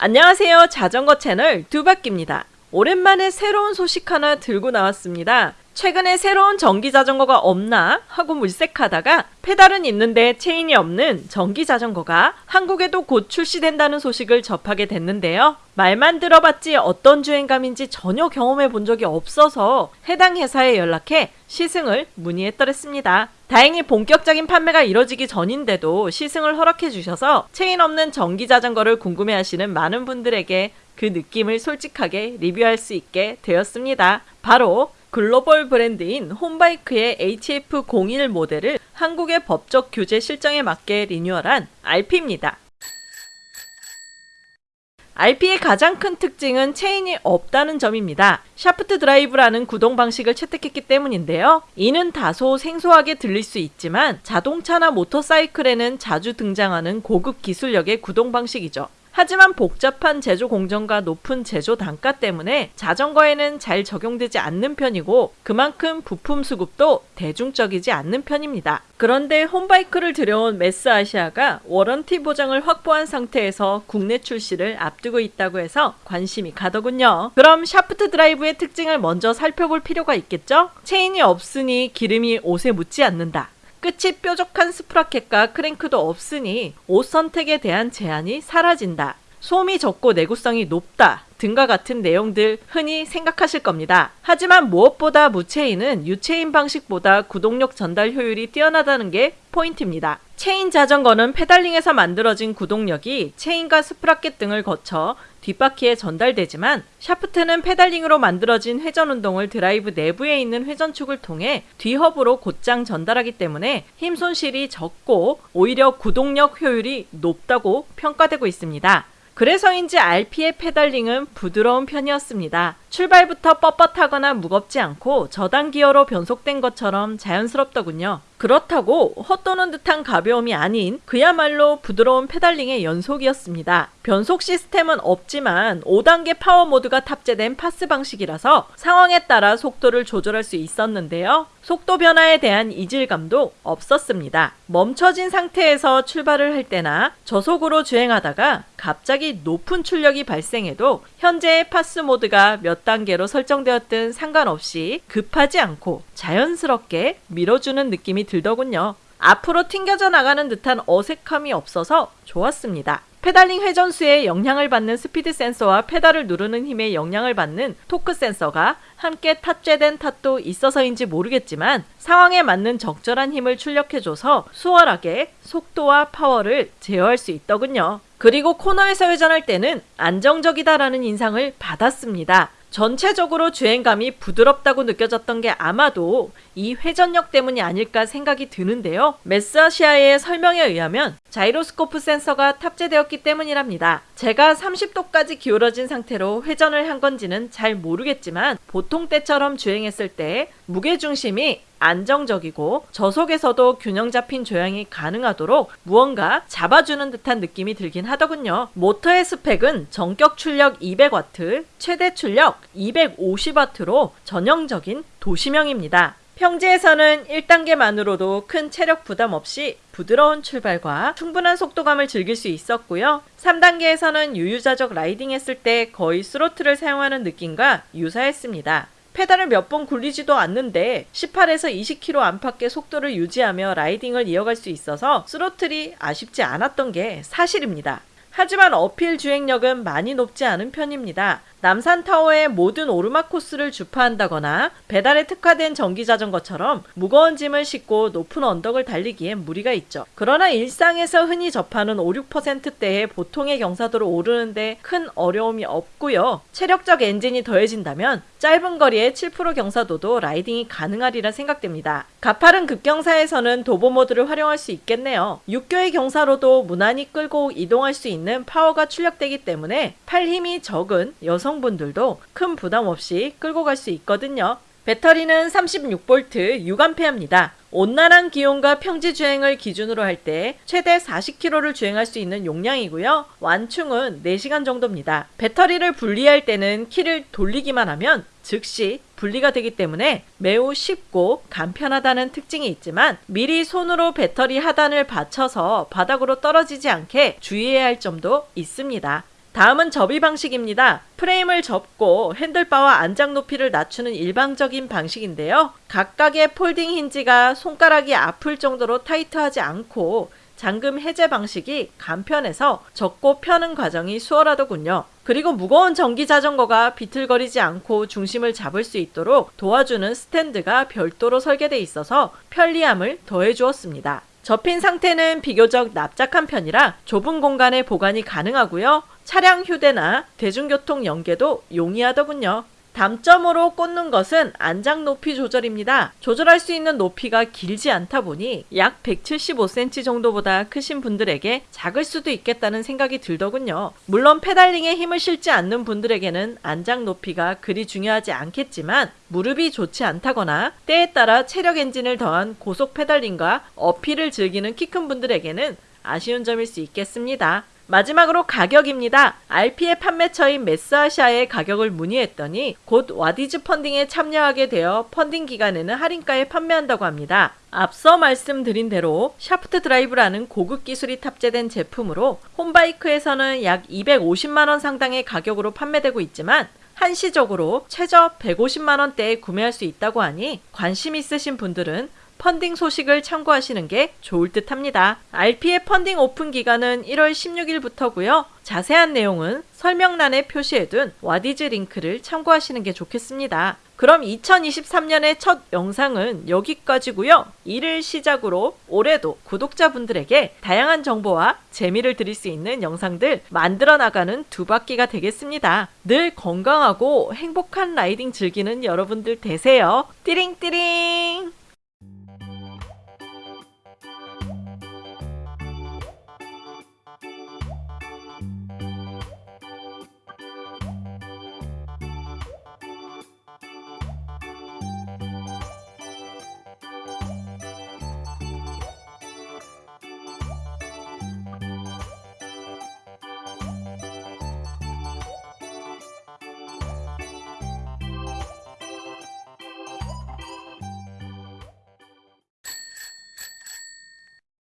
안녕하세요. 자전거 채널 두바퀴입니다. 오랜만에 새로운 소식 하나 들고 나왔습니다. 최근에 새로운 전기 자전거가 없나 하고 물색하다가 페달은 있는데 체인이 없는 전기 자전거가 한국에도 곧 출시된다는 소식을 접하게 됐는데요. 말만 들어봤지 어떤 주행감인지 전혀 경험해 본 적이 없어서 해당 회사에 연락해 시승을 문의했더랬습니다. 다행히 본격적인 판매가 이뤄지기 전인데도 시승을 허락해 주셔서 체인 없는 전기 자전거를 궁금해 하시는 많은 분들에게 그 느낌을 솔직하게 리뷰할 수 있게 되었습니다. 바로 글로벌 브랜드인 혼바이크의 HF01 모델을 한국의 법적 규제 실정에 맞게 리뉴얼한 RP입니다. RP의 가장 큰 특징은 체인이 없다는 점입니다. 샤프트 드라이브라는 구동 방식을 채택했기 때문인데요. 이는 다소 생소하게 들릴 수 있지만 자동차나 모터사이클에는 자주 등장하는 고급 기술력의 구동 방식이죠. 하지만 복잡한 제조 공정과 높은 제조 단가 때문에 자전거에는 잘 적용되지 않는 편이고 그만큼 부품 수급도 대중적이지 않는 편입니다. 그런데 혼바이크를 들여온 매스아시아가 warranty 보장을 확보한 상태에서 국내 출시를 앞두고 있다고 해서 관심이 가더군요. 그럼 샤프트 드라이브의 특징을 먼저 살펴볼 필요가 있겠죠? 체인이 없으니 기름이 옷에 묻지 않는다. 끝이 뾰족한 스프라켓과 크랭크도 없으니 옷 선택에 대한 제한이 사라진다. 소음이 적고 내구성이 높다. 등과 같은 내용들 흔히 생각하실 겁니다. 하지만 무엇보다 무체인은 유체인 방식보다 구동력 전달 효율이 뛰어나다는 게 포인트입니다. 체인 자전거는 페달링에서 만들어진 구동력이 체인과 스프라켓 등을 거쳐 뒷바퀴에 전달되지만 샤프트는 페달링으로 만들어진 회전 운동을 드라이브 내부에 있는 회전축을 통해 뒤허브로 곧장 전달하기 때문에 힘 손실이 적고 오히려 구동력 효율이 높다고 평가되고 있습니다. 그래서인지 RP의 페달링은 부드러운 편이었습니다. 출발부터 뻣뻣하거나 무겁지 않고 저단 기어로 변속된 것처럼 자연스럽더군요. 그렇다고 헛도는 듯한 가벼움이 아닌 그야말로 부드러운 페달링의 연속이었습니다. 변속 시스템은 없지만 5단계 파워 모드가 탑재된 PAS 방식이라서 상황에 따라 속도를 조절할 수 있었는데요. 속도 변화에 대한 이질감도 없었습니다. 멈춰진 상태에서 출발을 할 때나 저속으로 주행하다가 갑자기 높은 출력이 발생해도 현재의 PAS 모드가 몇 단계로 설정되었든 상관없이 급하지 않고 자연스럽게 밀어주는 느낌이 들더군요. 앞으로 튕겨져 나가는 듯한 어색함이 없어서 좋았습니다. 페달링 회전수에 영향을 받는 스피드 센서와 페달을 누르는 힘에 영향을 받는 토크 센서가 함께 탑재된 탓도 있어서인지 모르겠지만 상황에 맞는 적절한 힘을 출력해줘서 수월하게 속도와 파워를 제어할 수 있더군요. 그리고 코너에서 회전할 때는 안정적이다라는 인상을 받았습니다. 전체적으로 주행감이 부드럽다고 느껴졌던 게 아마도 이 회전력 때문이 아닐까 생각이 드는데요. 매스아시아의 설명에 의하면 자이로스코프 센서가 탑재되었기 때문이랍니다. 제가 30도까지 기울어진 상태로 회전을 한 건지는 잘 모르겠지만 보통 때처럼 주행했을 때 무게중심이 안정적이고 저속에서도 균형 잡힌 조향이 가능하도록 무언가 잡아주는 듯한 느낌이 들긴 하더군요. 모터의 스펙은 전격 출력 200W, 최대 출력 250W로 전형적인 도시명입니다. 평지에서는 1단계만으로도 큰 체력 부담 없이 부드러운 출발과 충분한 속도감을 즐길 수 있었고요. 3단계에서는 유유자적 라이딩 했을 때 거의 스로틀을 사용하는 느낌과 유사했습니다. 페달을 몇 번 굴리지도 않는데 18에서 20km 안팎의 속도를 유지하며 라이딩을 이어갈 수 있어서 스로틀이 아쉽지 않았던 게 사실입니다. 하지만 uphill 주행력은 많이 높지 않은 편입니다. 남산타워의 모든 오르막 코스를 주파한다거나 배달에 특화된 전기자전거처럼 무거운 짐을 싣고 높은 언덕을 달리기엔 무리가 있죠. 그러나 일상에서 흔히 접하는 5, 6%대의 보통의 경사도를 오르는데 큰 어려움이 없고요. 체력적 엔진이 더해진다면 짧은 거리의 7% 경사도도 라이딩이 가능하리라 생각됩니다. 가파른 급경사에서는 도보 모드를 활용할 수 있겠네요. 육교의 경사로도 무난히 끌고 이동할 수 있는 파워가 출력되기 때문에 팔 힘이 적은 여성 여성분들도 큰 부담 없이 끌고 갈 수 있거든요. 배터리는 36V 6A입니다. 온난한 기온과 평지 주행을 기준으로 할 때 최대 40km를 주행할 수 있는 용량이고요. 완충은 4시간 정도입니다. 배터리를 분리할 때는 키를 돌리기만 하면 즉시 분리가 되기 때문에 매우 쉽고 간편하다는 특징이 있지만 미리 손으로 배터리 하단을 받쳐서 바닥으로 떨어지지 않게 주의해야 할 점도 있습니다. 다음은 접이 방식입니다. 프레임을 접고 핸들바와 안장 높이를 낮추는 일방적인 방식인데요. 각각의 폴딩 힌지가 손가락이 아플 정도로 타이트하지 않고 잠금 해제 방식이 간편해서 접고 펴는 과정이 수월하더군요. 그리고 무거운 전기 자전거가 비틀거리지 않고 중심을 잡을 수 있도록 도와주는 스탠드가 별도로 설계돼 있어서 편리함을 더해 주었습니다. 접힌 상태는 비교적 납작한 편이라 좁은 공간에 보관이 가능하고요. 차량 휴대나 대중교통 연계도 용이하더군요. 단점으로 꼽는 것은 안장 높이 조절입니다. 조절할 수 있는 높이가 길지 않다 보니 약 175cm 정도보다 크신 분들에게 작을 수도 있겠다는 생각이 들더군요. 물론 페달링에 힘을 싣지 않는 분들에게는 안장 높이가 그리 중요하지 않겠지만 무릎이 좋지 않다거나 때에 따라 체력 엔진을 더한 고속 페달링과 uphill을 즐기는 키 큰 분들에게는 아쉬운 점일 수 있겠습니다. 마지막으로 가격입니다. RP의 판매처인 매스아시아에 가격을 문의했더니 곧 와디즈 펀딩에 참여하게 되어 펀딩 기간에는 할인가에 판매한다고 합니다. 앞서 말씀드린 대로 샤프트 드라이브라는 고급 기술이 탑재된 제품으로 혼바이크에서는 약 250만원 상당의 가격으로 판매되고 있지만 한시적으로 최저 150만원대에 구매할 수 있다고 하니 관심 있으신 분들은 펀딩 소식을 참고하시는 게 좋을 듯 합니다. RP의 펀딩 오픈 기간은 1월 16일부터고요. 자세한 내용은 설명란에 표시해둔 와디즈 링크를 참고하시는 게 좋겠습니다. 그럼 2023년의 첫 영상은 여기까지고요. 이를 시작으로 올해도 구독자분들에게 다양한 정보와 재미를 드릴 수 있는 영상들 만들어 나가는 두 바퀴가 되겠습니다. 늘 건강하고 행복한 라이딩 즐기는 여러분들 되세요. 띠링띠링!